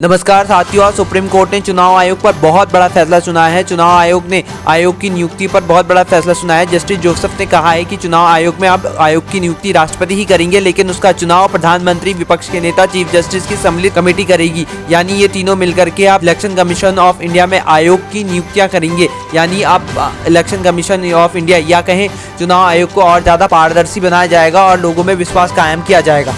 नमस्कार साथियों supreme court ने चुनाव आयोग पर बहुत बड़ा फैसला सुनाया है। चुनाव आयोग ने, आयोग की नियुक्ति पर बहुत बड़ा फैसला सुनाया है। जस्टिस जोसेफ ने कहा है कि चुनाव आयोग में अब आयोग की नियुक्ति राष्ट्रपति ही करेंगे, लेकिन उसका चुनाव प्रधानमंत्री विपक्ष के नेता, चीफ जस्टिस की सम्मिलित कमेटी करेगी। यानी ये तीनों मिलकर के आप इलेक्शन कमीशन ऑफ़ इंडिया में आयोग की नियुक्तियाँ करेंगे। यानी आप इलेक्शन कमीशन ऑफ़ इंडिया, या कहें, चुनाव आयोग को और ज़्यादा पारदर्शी बनाया जाएगा और लोगों में विश्वास कायम किया जाएगा।